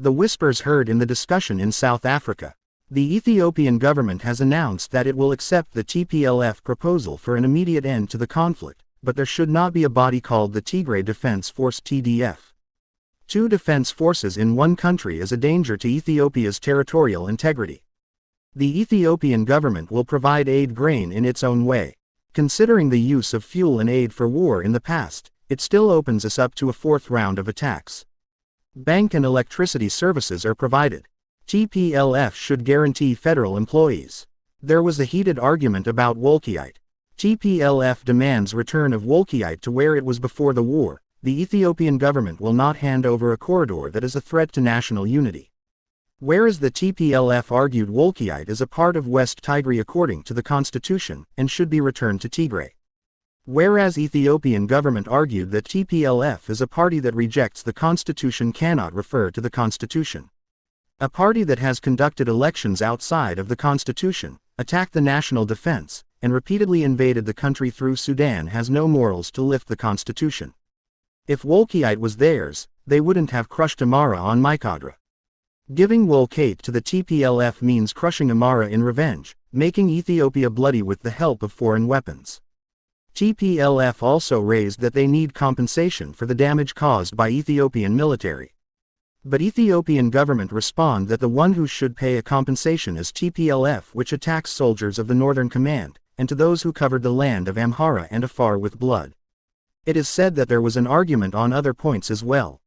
The whispers heard in the discussion in South Africa. The Ethiopian government has announced that it will accept the TPLF proposal for an immediate end to the conflict, but there should not be a body called the Tigray Defense Force TDF. Two defense forces in one country is a danger to Ethiopia's territorial integrity. The Ethiopian government will provide aid grain in its own way. Considering the use of fuel and aid for war in the past, it still opens us up to a fourth round of attacks. Bank and electricity services are provided. TPLF should guarantee federal employees. There was a heated argument about Wolkait. TPLF demands return of Wolkait to where it was before the war. The Ethiopian government will not hand over a corridor that is a threat to national unity. Whereas the TPLF argued Wolkait is a part of West Tigray according to the constitution and should be returned to Tigray. Whereas Ethiopian government argued that TPLF is a party that rejects the constitution cannot refer to the constitution. A party that has conducted elections outside of the constitution, attacked the national defense, and repeatedly invaded the country through Sudan has no morals to lift the constitution. If Wolkait was theirs, they wouldn't have crushed Amhara on Mykadra. Giving Wolkait to the TPLF means crushing Amhara in revenge, making Ethiopia bloody with the help of foreign weapons. TPLF also raised that they need compensation for the damage caused by Ethiopian military. But Ethiopian government respond that the one who should pay a compensation is TPLF which attacks soldiers of the Northern Command, and to those who covered the land of Amhara and Afar with blood. It is said that there was an argument on other points as well.